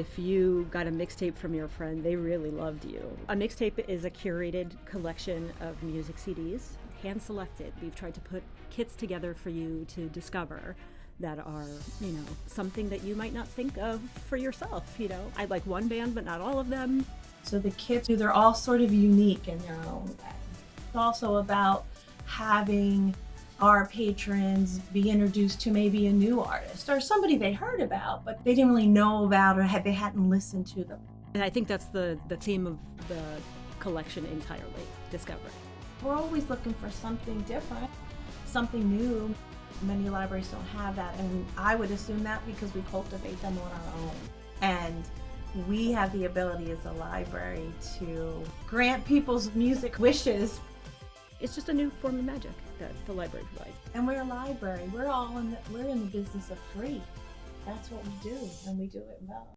if you got a mixtape from your friend, they really loved you. A mixtape is a curated collection of music CDs, hand selected. We've tried to put kits together for you to discover that are, you know, something that you might not think of for yourself. You know, I like one band, but not all of them. So the kits, they're all sort of unique in their own way. It's also about having our patrons be introduced to maybe a new artist or somebody they heard about, but they didn't really know about or had, they hadn't listened to them. And I think that's the, the theme of the collection entirely, discovery. We're always looking for something different, something new. Many libraries don't have that, and I would assume that because we cultivate them on our own. And we have the ability as a library to grant people's music wishes. It's just a new form of magic that the library provides. And we're a library. We're all in the, we're in the business of free. That's what we do, and we do it well.